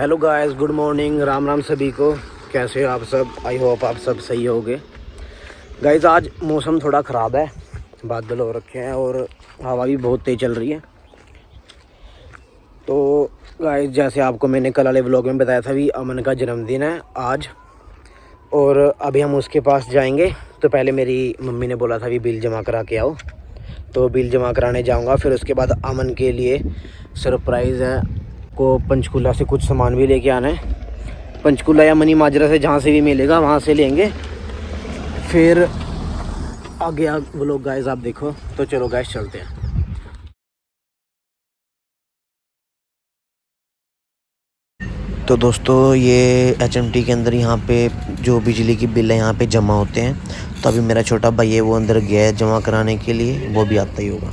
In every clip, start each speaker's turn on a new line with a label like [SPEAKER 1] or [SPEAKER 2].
[SPEAKER 1] Hello guys good morning Ram Ram सभी को। कैसे हो आप सब? आई होप आप सब सही होगे। गाइस आज मौसम थोड़ा ख़राब है। बादल हो रखे हैं और हवा भी बहुत तेज़ चल रही है। तो गाइस जैसे आपको मैंने कल वाले ब्लॉग में बताया था भी अमन का जन्मदिन है आज। और अभी हम उसके पास जाएँगे। तो पहले मेरी मम्मी ने बोला था भी बिल जमा करा के आओ। तो बिल जमा कराने जाऊँगा। फिर उसके बाद अमन के लिए सरप्राइज़ है। को पंचकूला से कुछ सामान भी लेके आना है। पंचकूला या मनी माजरा से जहाँ से भी मिलेगा, वहाँ से लेंगे। फिर आगे आगे वो लोग गाइस आप देखो। तो चलो गाइस चलते हैं। तो दोस्तों, ये एचएमटी के अंदर यहाँ पे जो बिजली की बिल है, यहाँ पे जमा होते हैं। तो अभी मेरा छोटा भाई है, वो अंदर गया है जमा कराने के लिए। वो भी आता ही होगा।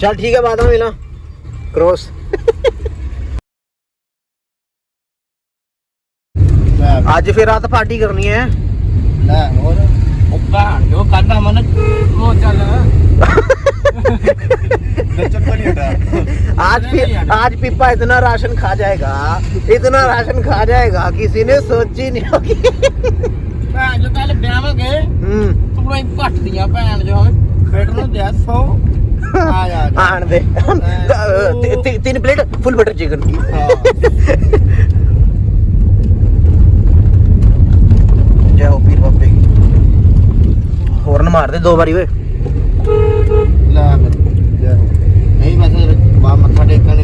[SPEAKER 1] चल ठीक है बाद में मिला क्रॉस आज फिर रात पार्टी करनी है
[SPEAKER 2] ਉਹ ਭੈਣ ਜੋ ਕਹਿੰਦਾ ਮਨ ਉਹ
[SPEAKER 3] ਚੱਲ
[SPEAKER 1] आज फिर आज पिप्पा इतना राशन खा जाएगा इतना राशन खा जाएगा किसी ने सोची नहीं होगी
[SPEAKER 2] ਭੈਣ ਜੋ ਕੱਲ ਵਿਆਹਾਂਗੇ
[SPEAKER 1] हम्म
[SPEAKER 2] ਤੂੰ ਹੀ ਘੱਟ ਦੀਆਂ ਭੈਣ ਜੋ ਬੇਟਰ ਨੂੰ 100 ਆ ਜਾ ਆਣ
[SPEAKER 1] ਦੇ। ਤਿੰਨ ਪਲੇਟ ਫੁੱਲ ਬਟਰ ਚਿਕਨ। ਜੈ ਹੋ ਪੀਰ ਬਾਬੇ। ਹੋਰਨ ਮਾਰ ਦੇ ਦੋ ਵਾਰੀ ਓਏ।
[SPEAKER 2] ਲੈ ਜੈ ਹੋ ਨਹੀਂ ਬਸ ਬਾ ਮੱਥਾ ਟੇਕਣ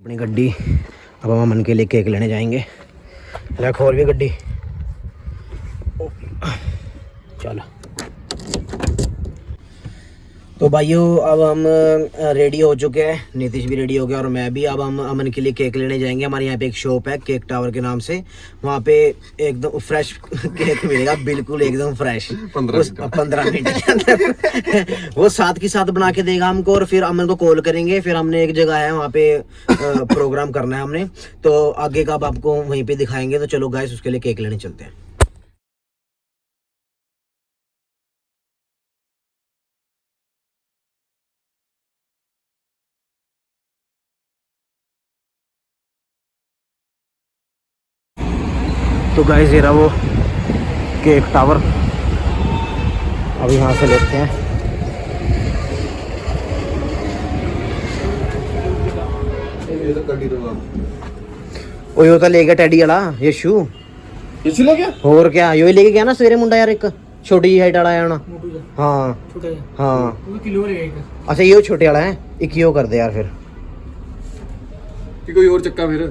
[SPEAKER 1] अपनी गड्डी। अब हम मन के लिए केक लेने जाएँगे। लख और भी गड्डी। चलो। तो भाइयों अब हम रेडी हो चुके हैं। नीतीश भी रेडी हो गया और मैं भी। अब हम अमन के लिए केक लेने जाएँगे। हमारे यहाँ पे एक शॉप है केक टावर के नाम से। वहाँ पे एकदम फ्रेश केक मिलेगा। बिल्कुल एकदम फ्रेश पंद्रह मिनट। के अंदर। वो साथ के साथ बना के देगा हमको और फिर अमन को कॉल करेंगे। फिर हमने एक जगह है वहाँ पे प्रोग्राम करना है हमने। तो आगे का अब आपको वहीं पर दिखाएँगे। तो चलो गाइस उसके लिए केक लेने चलते हैं। तो गाइस ये रहा वो केक टावर अब यहाँ से लेते हैं ਉਹ ਇਹ ਤਾਂ ਲੈ ਗਿਆ ਟੈਡੀ ਵਾਲਾ ਯਸ਼ੂ
[SPEAKER 4] ਇਸ ਲੈ ਗਿਆ
[SPEAKER 1] ਹੋਰ ਕਿਆ ਯੋ ਹੀ ਲੈ ਕੇ ਗਿਆ ਨਾ ਸਵੇਰੇ ਮੁੰਡਾ ਯਾਰ ਇੱਕ ਛੋਟੀ ਜਿਹੀ ਹਾਈਟ ਵਾਲਾ ਆਇਆ ਹੋਣਾ ਹਾਂ
[SPEAKER 3] ਛੋਟਾ
[SPEAKER 1] ਹਾਂ
[SPEAKER 3] ਉਹ ਕਿਲੋ ਲੈ ਗਿਆ
[SPEAKER 1] ਅੱਛਾ ਇਹ ਛੋਟੇ ਵਾਲਾ ਹੈ ਇੱਕ ਹੀ ਉਹ ਕਰਦੇ ਯਾਰ ਫਿਰ
[SPEAKER 4] कि कोई और चक्का फिर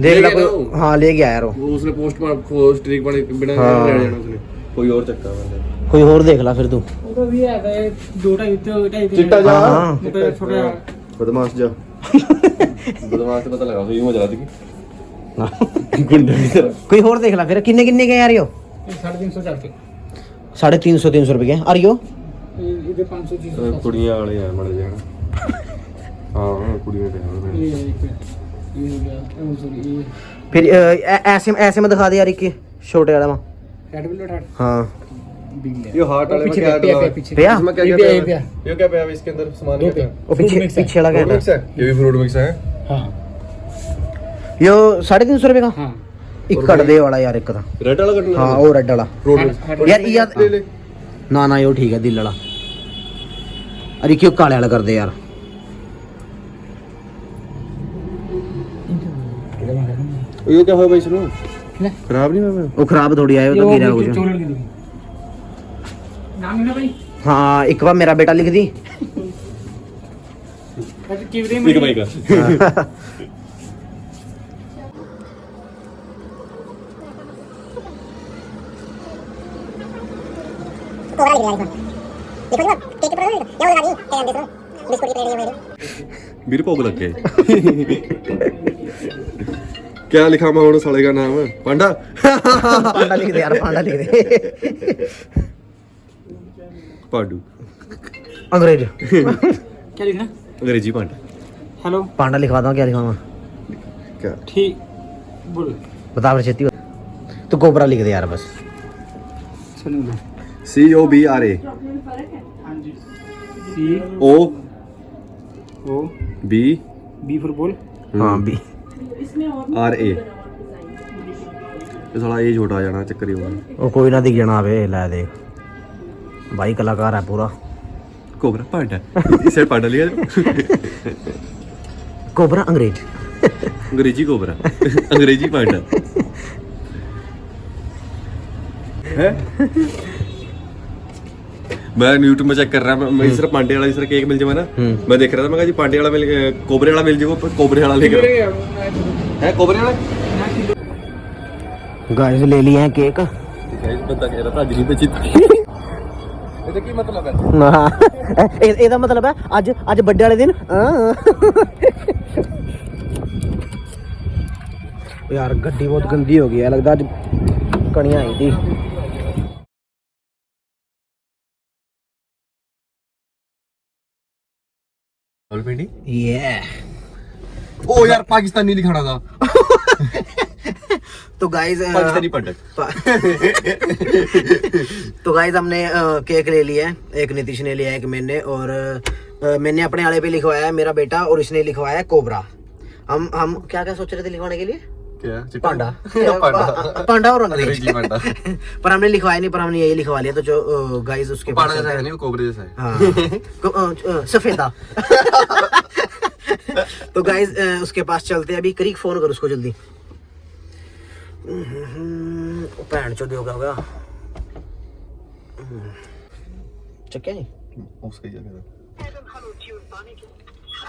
[SPEAKER 1] देख ले कोई हाँ गया यार वो
[SPEAKER 4] उसने पोस्ट मार स्ट्रीक बने बिना हाँ। जाना उसने। कोई और चक्का बने
[SPEAKER 1] कोई और देख ला फिर तू।
[SPEAKER 3] तो भी है दो टाइम इतो टाइम चिट्टा जा। हाँ।
[SPEAKER 4] बदमाश जा।
[SPEAKER 1] बदमाश
[SPEAKER 4] से पता लगा तो यूँ मज़ा आती
[SPEAKER 1] हाँ।
[SPEAKER 4] गुंडे की तरह।
[SPEAKER 1] कोई और देख ला फिर। कितने कितने के यार यो
[SPEAKER 3] 350 चलते
[SPEAKER 1] 350 300 रुपए के आ रही
[SPEAKER 3] इधर 500 चीज़
[SPEAKER 4] कुड़ियाँ वाले यार मर जाना हाँ कुड़ियाँ
[SPEAKER 3] के
[SPEAKER 1] फिर ऐसे ऐसे में दिखा दे यार एक छोटे वाला वहाँ हाँ।
[SPEAKER 3] ये
[SPEAKER 4] हार्ट वाले पीछे क्या है? पीछे।
[SPEAKER 3] क्या है? ये क्या
[SPEAKER 4] है? इसके अंदर सामान क्या है
[SPEAKER 3] और पीछे पीछे
[SPEAKER 1] लगा है?
[SPEAKER 4] ये भी फ्रूट मिक्स है?
[SPEAKER 3] हाँ।
[SPEAKER 1] यो 350 रुपए का? एक कट दे वाला यार एक रेड
[SPEAKER 4] वाला हाँ,
[SPEAKER 1] वो रेड वाला।
[SPEAKER 4] यार ये
[SPEAKER 1] ना ना यो ठीक है दिल वाला। अरे क्यों काले वाला कर दे यार।
[SPEAKER 4] ये क्या हो भाई सुनो खराब नहीं हुआ?
[SPEAKER 1] वो खराब थोड़ी आया तो गिरा हो गया हाँ एक बार मेरा बेटा लिख दी।
[SPEAKER 3] एक भाई
[SPEAKER 4] का। मेरे पोग लग गए क्या लिखा मैं उन्होंने साले का नाम है? पांडा?
[SPEAKER 1] पांडा लिख दे यार पांडा लिख दे।
[SPEAKER 4] पांडू।
[SPEAKER 1] अंग्रेज़। क्या
[SPEAKER 3] लिखना?
[SPEAKER 4] अंग्रेज़ी पांडा।
[SPEAKER 3] हेलो।
[SPEAKER 1] पांडा लिखवा दो क्या लिखवाऊँगा
[SPEAKER 4] क्या?
[SPEAKER 3] ठीक बोल।
[SPEAKER 1] बता फिर छेती। तू कोबरा लिख दे यार बस।
[SPEAKER 3] सुनो
[SPEAKER 4] सी ओ बी आर ए हाँ जी।
[SPEAKER 3] C
[SPEAKER 4] O
[SPEAKER 3] O.
[SPEAKER 4] B
[SPEAKER 3] B for ball
[SPEAKER 4] हाँ
[SPEAKER 1] भी
[SPEAKER 4] आर ए ਇਹ ਸਾਲਾ ਇਹ ਛੋਟਾ ਜਾਣਾ ਚੱਕਰ ਹੀ ਹੋਣਾ
[SPEAKER 1] ਉਹ ਕੋਈ ਨਾ ਦਿਖ ਜਾਣਾ ਆਵੇ ਲੈ ਦੇਖ ਭਾਈ ਕਲਾਕਾਰ ਹੈ ਪੂਰਾ
[SPEAKER 4] ਕੋਬਰਾ ਪਾਂਡਾ ਇਸੇ ਪਾਂਡਾ ਲਿਆ
[SPEAKER 1] ਕੋਬਰਾ ਅੰਗਰੇਜ਼
[SPEAKER 4] अंग्रेजी कोबरा अंग्रेजी पांडा है मैं यूट्यूब में चेक कर रहा मैं इस तरह पांडे वाला इस तरह केक मिल जाए ना मैं देख रहा था मैं कहा जी पांडे वाला मिल अ, कोबरे वाला मिल जाएगा कोबरे वाला लेकर है कोबरे वाला
[SPEAKER 1] गाइस ले लिए हैं केक गाइस
[SPEAKER 4] बंदा कह रहा था आज नहीं बची ਇਹਦਾ ਕੀ ਮਤਲਬ ਹੈ
[SPEAKER 1] ਨਾ ਇਹ- ਇਹਦਾ ਮਤਲਬ ਹੈ ਅੱਜ ਅੱਜ ਵੱਡੇ ਵਾਲੇ ਦਿਨ ਹਾਂ। ਯਾਰ ਗੱਡੀ ਬਹੁਤ ਗੰਦੀ ਹੋ ਗਈ ਹੈ ਲੱਗਦਾ ਅੱਜ ਕਣੀਆਂ ਆਈ ਦੀ
[SPEAKER 4] ऑलरेडी
[SPEAKER 1] ये
[SPEAKER 4] ओ यार दिखाना था।
[SPEAKER 1] तो गाइज़ uh, पाकिस्तानी
[SPEAKER 4] पंडित।
[SPEAKER 1] तो गाइज़ हमने uh, केक ले लिया है। एक नीतीश ने लिया है एक मैंने और uh, मैंने अपने आड़े पे लिखवाया है मेरा बेटा और इसने लिखवाया है कोबरा। हम हम क्या क्या सोच रहे थे लिखवाने के लिए?
[SPEAKER 4] ਕੀ पांडा पांडा
[SPEAKER 1] पांडा और अंग्रेज़ी अंग्रेज़ी पांडा पर हमने लिखवाया नहीं पर हमने यही लिखवा लिया तो जो गाइस उसके पास है नहीं
[SPEAKER 4] कोबरे जैसा है
[SPEAKER 1] हाँ को- अ, अ, सफेदा तो गाइस उसके पास चलते हैं अभी करीक फ़ोन कर उसको जल्दी भैन चो होगा चक्या नहीं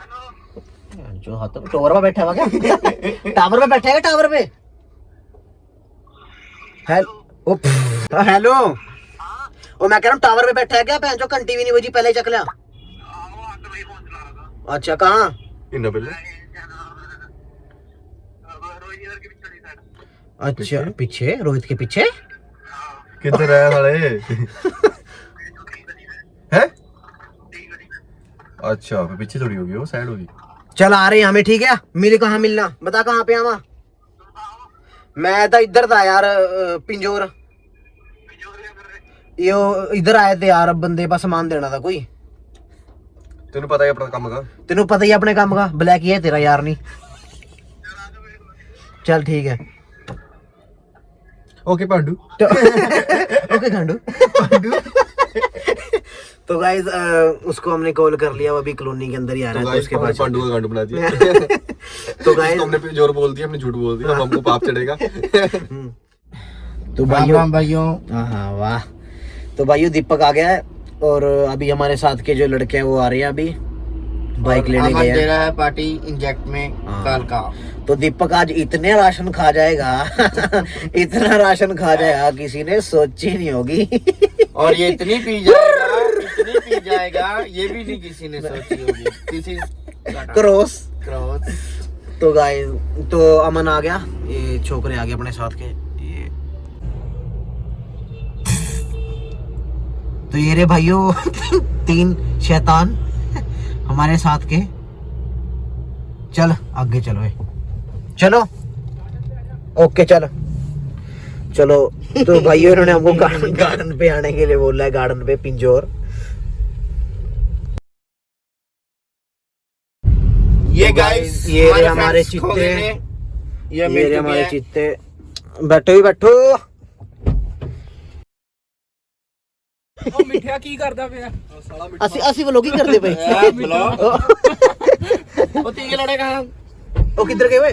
[SPEAKER 4] उसका
[SPEAKER 1] ही हाथ टावर पे बैठा हुआ क्या? टावर पे बैठा है क्या टावर पे हेलो ओ हेलो ओ मैं कह रहा हूँ टावर पे बैठा है क्या भैन चो घंटी भी नहीं बजी पहले ही चक लिया। अच्छा कहाँ? अच्छा पीछे रोहित के पीछे?
[SPEAKER 4] किधर है है अच्छा पीछे थोड़ी होगी वो साइड होगी।
[SPEAKER 1] चल आ रहे हैं हमें ठीक है? मिल कहाँ मिलना। बता कहाँ पे आवा मैं तो इधर था यार पिंजोर। यो इधर आए थे यार बंदे का सामान देना था कोई।
[SPEAKER 4] तेन पता है अपना काम का? तेन
[SPEAKER 1] पता ही अपने काम का? ब्लैक ही है तेरा यार नहीं। चल ठीक है।
[SPEAKER 4] ओके पांडू।
[SPEAKER 1] तो- ओके गांडू। तो गाइस उसको हमने कॉल कर लिया वो अभी कॉलोनी के अंदर ही आ रहा है तो उसके पास पांडू का
[SPEAKER 4] गांडू बना दिया।
[SPEAKER 1] तो गाइस हमने
[SPEAKER 4] फिर ज़ोर बोल दिया हमने झूठ बोल दिया हमको पाप चढ़ेगा।
[SPEAKER 1] तो भाइयों
[SPEAKER 2] भाइयों।
[SPEAKER 1] हाँ हाँ वाह। तो भाइयों दीपक आ गया है और अभी हमारे साथ के जो लड़के हैं वो आ रहे हैं अभी। बाइक लेने गए दे हैं
[SPEAKER 2] रहा है पार्टी इंजेक्ट में
[SPEAKER 1] हाँ। कल
[SPEAKER 2] का।
[SPEAKER 1] तो दीपक आज इतने राशन खा जाएगा इतना राशन खा जाएगा किसी ने सोची नहीं होगी।
[SPEAKER 2] और ये इतनी पी जाएगा। पी जाएगा ये भी नहीं किसी ने सोची होगी। किसी क्रॉस क्रॉस
[SPEAKER 1] तो गाय तो अमन आ गया। ये छोकरे आ गए अपने साथ के। ये। तो ये रे भाइयों तीन शैतान हमारे साथ के। चल आगे चलो ए। चलो। ओके चलो। चलो तो भाइयों इन्होंने हमको गार्डन गार्डन पे आने के लिए बोला है गार्डन पे पिंजोर।
[SPEAKER 2] ये तो गाइस guys, ये रहे हमारे चित्ते। ये ये मिल रे चुके हमारे हैं।
[SPEAKER 1] चित्ते बैठो भी बैठो
[SPEAKER 3] ਉਹ ਮਿੱਠਿਆ ਕੀ ਕਰਦਾ ਪਿਆ
[SPEAKER 4] ਅਸੀਂ
[SPEAKER 1] ਅਸੀਂ ਵਲੋਗ ਹੀ ਕਰਦੇ ਪਏ यार,
[SPEAKER 3] ब्लॉग।
[SPEAKER 2] वो तीन लड़े कहाँ
[SPEAKER 1] ਉਹ ਕਿੱਧਰ ਗਏ ਓਏ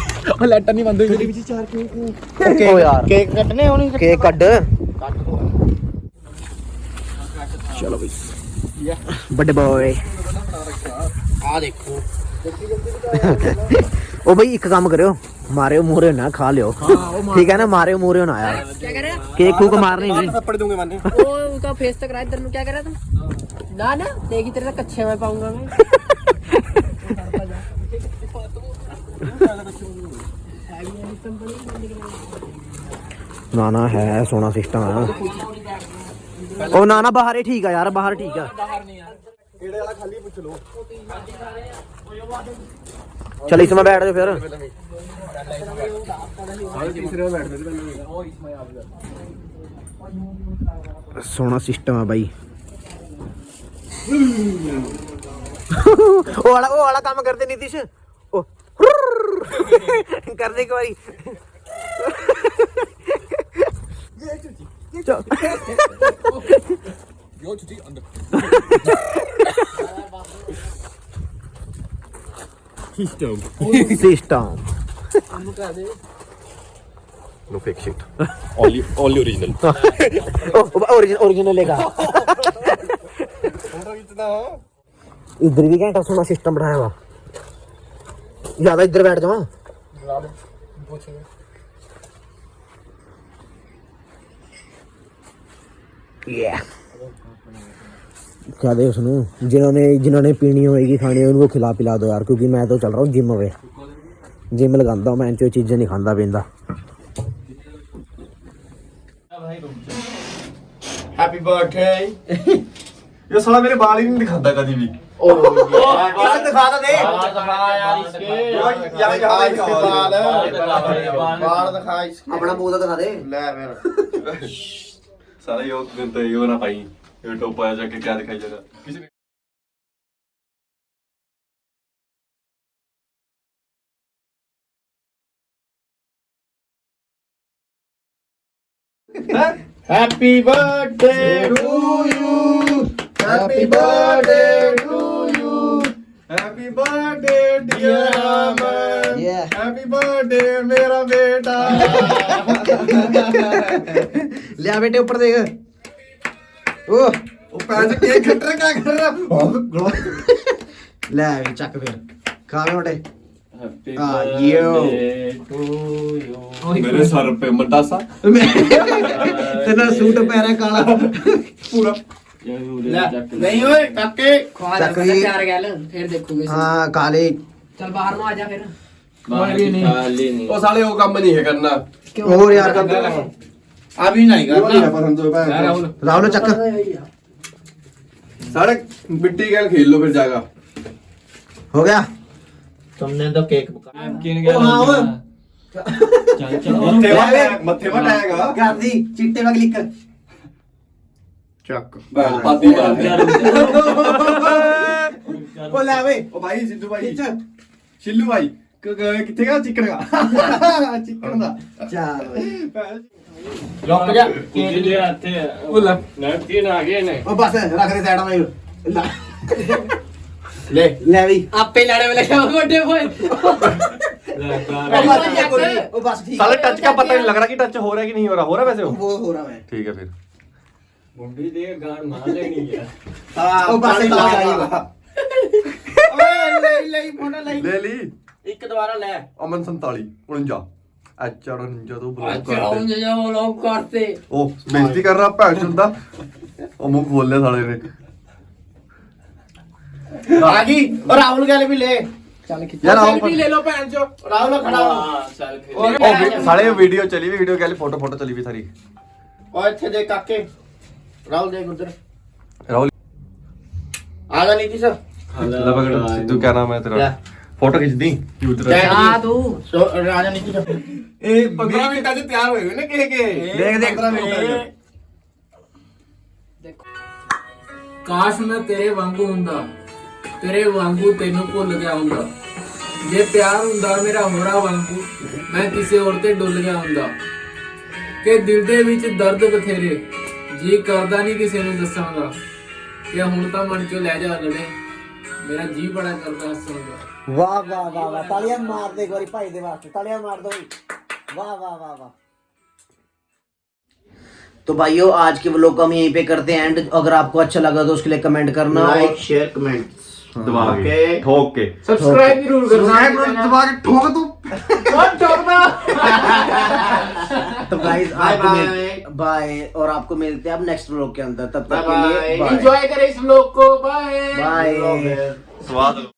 [SPEAKER 3] और लेटर नहीं बंद हुई
[SPEAKER 1] ओ यार
[SPEAKER 2] केक कटने होनी केक कट ਕੱਟ ਦੋ
[SPEAKER 1] चलो भाई बड़े बॉय
[SPEAKER 2] ਆ ਦੇਖੋ
[SPEAKER 1] ओ भाई एक काम करियो मारे मूरे ना खा लियो
[SPEAKER 3] ठीक है ना
[SPEAKER 1] मारे मूरे ना यार
[SPEAKER 5] क्या कर रहा केक
[SPEAKER 1] कूक मारने नहीं
[SPEAKER 4] थप्पड़ दूंगे मारने है
[SPEAKER 3] वो उनका फेस तक रहा इधर में क्या कर रहा तुम ना ना देखी तेरे तक कच्चे में पाऊंगा मैं
[SPEAKER 1] ना ना है सोना सिस्टम है।
[SPEAKER 3] ओ ना
[SPEAKER 1] ना बाहर ही ठीक है यार बाहर ठीक है।
[SPEAKER 4] चल इसमें बैठ जाओ फिर।
[SPEAKER 1] सोना सिस्टम है भाई। ओ वाला ओ वाला काम करते नीतीश। ओ कर दे एक बारी system
[SPEAKER 4] no fake shit only only original
[SPEAKER 1] original original लेगा इधर भी घंटा सोना सिस्टम बढ़ाया हुआ। ज़्यादा इधर बैठ जाओ। क्या दे उसनु? जिन्होंने जिन्होंने पीनी होएगी खानी उनको खिला पिला दो यार क्योंकि मैं तो चल रहा हूँ जिम वे। जिम लगांदा मैं जो चीज़ें नहीं खांदा पींदा।
[SPEAKER 2] हैप्पी बर्थडे
[SPEAKER 4] ये साला मेरे बाल ही नहीं दिखाता कभी भी।
[SPEAKER 2] ओ यार
[SPEAKER 1] दिखा दे
[SPEAKER 5] यार इसके यार
[SPEAKER 4] यहाँ
[SPEAKER 2] बाल
[SPEAKER 5] बाल
[SPEAKER 2] दिखा इसके अपना
[SPEAKER 1] मुँह तो दिखा दे
[SPEAKER 2] ले मेरा
[SPEAKER 4] साला यो तो यो ना पाई ये टोप जाके क्या दिखाई जगह किसी ने
[SPEAKER 2] happy birthday to
[SPEAKER 4] you happy birthday happy birthday dear Aman
[SPEAKER 1] Yeah.
[SPEAKER 4] Happy birthday मेरा बेटा.
[SPEAKER 1] ले बेटे ऊपर देख। ओ। वो
[SPEAKER 4] पैसे केक कट रहा क्या कर रहा
[SPEAKER 1] ले भी चक फिर। खा में बेटे
[SPEAKER 5] हाँ यो मेरे
[SPEAKER 3] सर
[SPEAKER 4] पे मटासा
[SPEAKER 1] तेरा सूट पहना काला। पूरा।
[SPEAKER 5] नहीं ओए
[SPEAKER 2] काके
[SPEAKER 3] चक भी चार गैल फिर देखोगे
[SPEAKER 1] हाँ काले
[SPEAKER 3] चल बाहर में आ जा फिर
[SPEAKER 5] ओ
[SPEAKER 4] साले वो काम नहीं है करना
[SPEAKER 1] और यार कर
[SPEAKER 2] अभी नहीं करना
[SPEAKER 4] पर हम राहुल
[SPEAKER 3] राहुल चक
[SPEAKER 4] सारे मिट्टी खेल खेल लो फिर जाएगा
[SPEAKER 1] हो गया
[SPEAKER 2] तुमने तो केक
[SPEAKER 1] मत्थे पर
[SPEAKER 4] मत्थे पर आएगा
[SPEAKER 1] कर दी चिट्टे में क्लिक कर
[SPEAKER 2] चक
[SPEAKER 4] पाती बात
[SPEAKER 5] ओ ले
[SPEAKER 1] वे
[SPEAKER 4] ओ भाई सिद्धू भाई खिंच शिल्लू भाई क- क- किथे का चिकन का चिकन का
[SPEAKER 1] चल
[SPEAKER 2] रुक जा केक
[SPEAKER 5] बोला
[SPEAKER 1] ओ बस रख दे साइड में ला
[SPEAKER 2] ले
[SPEAKER 1] ले भी आपे
[SPEAKER 3] लड़े वाले क्या गोटे भाई
[SPEAKER 5] ओ बस
[SPEAKER 1] ओ बस ठीक साले
[SPEAKER 4] टच का पता नहीं लग रहा कि टच हो रहा है कि नहीं हो रहा हो रहा है वैसे वो
[SPEAKER 5] ਮੁੰਡੀ ਦੇ ਗਾਣ ਮਾਰ ਲੈਣੀ ਆ।
[SPEAKER 2] ਹਾਂ ਉਹ ਬਸ ਲਾ ਗਈ ਓਏ ਲੈ ਲਈ ਮੋਨਾ ਲਈ ਲੈ
[SPEAKER 4] ਲਈ।
[SPEAKER 2] ਇੱਕ ਦੁਬਾਰਾ ਲੈ।
[SPEAKER 4] ਅਮਨ 47 49 ਐਚਆਰ 49 ਤੋਂ ਬਲੌਕ ਕਰ ਦੇ ਅੱਛਾ
[SPEAKER 3] 49 ਬਲੌਕ ਕਰਤੇ।
[SPEAKER 4] ਉਹ ਬੇਇੱਜ਼ਤੀ ਕਰ ਰਹਾ ਭੈਣ ਚੁੰਦਾ ਉਹ ਮੂੰਹ ਖੋਲ ਲਿਆ ਸਾਲੇ ਨੇ।
[SPEAKER 2] ਆ ਗਈ। ਉਹ ਰਾਹੁਲ ਗੱਲ ਵੀ ਲੈ।
[SPEAKER 3] ਚੱਲ ਖਿੱਚ। ਯਾਰ ਆਓ ਵੀ ਲੈ ਲਓ ਭੈਣ ਚੋ
[SPEAKER 2] ਰਾਹੁਲ ਖੜਾ ਹਾਂ।
[SPEAKER 5] ਚੱਲ ਖਿੱਚ
[SPEAKER 2] ਉਹ ਸਾਲੇ
[SPEAKER 4] ਵੀਡੀਓ ਚਲੀ ਵੀ ਵੀਡੀਓ ਗੱਲ ਫੋਟੋ ਫੋਟੋ ਚਲੀ ਵੀ ਸਾਰੀ।
[SPEAKER 2] ਓ ਇੱਥੇ ਦੇ ਕਾਕੇ। ਰਾਹੁਲ ਦੇਖ ਉਧਰ
[SPEAKER 4] ਰਾਹੁਲ
[SPEAKER 2] ਆ ਜਾ ਨੀਤੀ ਸਰ
[SPEAKER 5] ਲਵਗੜ ਸਿੱਧੂ ਕਿਆ
[SPEAKER 4] ਨਾਮ ਹੈ ਤੇਰਾ ਫੋਟੋ ਖਿੱਚਦੀ ਕਬੂਤਰ ਆ
[SPEAKER 3] ਤੂੰ
[SPEAKER 2] ਸੋ ਰਾਜਾ ਨੀਚੇ ਜਾ
[SPEAKER 4] ਇਹ 15 ਮਿੰਟਾਂ 'ਚ ਤਿਆਰ ਹੋਏ ਹੋਏ ਨੇ ਕੇ ਕੇ ਦੇਖ ਦੇਖ
[SPEAKER 3] ਕਾਸ਼ ਮੈਂ ਤੇਰੇ ਵਾਂਗੂ ਹੁੰਦਾ ਤੇਰੇ ਵਾਂਗੂ ਤੈਨੂੰ ਭੁੱਲ ਗਿਆ ਹੁੰਦਾ ਜੇ ਪਿਆਰ ਹੁੰਦਾ ਮੇਰਾ ਹੋਰਾ ਵਾਂਗੂ ਮੈਂ ਕਿਸੇ ਹੋਰ ਤੇ ਡੁੱਲ ਗਿਆ ਹੁੰਦਾ ਕਿ ਦਿਲ ਦੇ ਵਿੱਚ ਦਰਦ ਬਥੇਰੇ ਜੀ ਕਰਦਾ ਨਹੀਂ ਕਿਸੇ ਨੂੰ ਦੱਸਾਂਗਾ ਕਿ ਹੁਣ ਤਾਂ ਮਨ ਚੋਂ ਲੈ ਜਾ ਲੜੇ ਮੇਰਾ ਜੀ ਬੜਾ ਕਰਦਾ ਹੱਸਣ ਦਾ
[SPEAKER 1] वाह वाह वाह वाह तालियां मार दे एक बारी भाई दे वास्ते तालियां मार दो वाह वाह वाह वाह तो भाइयों आज के व्लॉग को हम यहीं पे करते हैं एंड अगर आपको अच्छा लगा तो उसके लिए कमेंट करना ਲਾਈਕ
[SPEAKER 2] ਸ਼ੇਅਰ ਕਮੈਂਟ
[SPEAKER 4] ਦਬਾ ਕੇ Okay. ਠੋਕ ਕੇ
[SPEAKER 3] ਸਬਸਕ੍ਰਾਈਬ ਜ਼ਰੂਰ ਕਰਨਾ ਦਬਾ
[SPEAKER 4] ਕੇ ਠੋਕ
[SPEAKER 3] Don't talk
[SPEAKER 1] तो गाइस आपको मिल बाय और आपको मिलते हैं अब नेक्स्ट व्लॉग के अंदर। तब तक के लिए एंजॉय
[SPEAKER 3] करें इस व्लॉग को। बाय बाय
[SPEAKER 4] स्वागत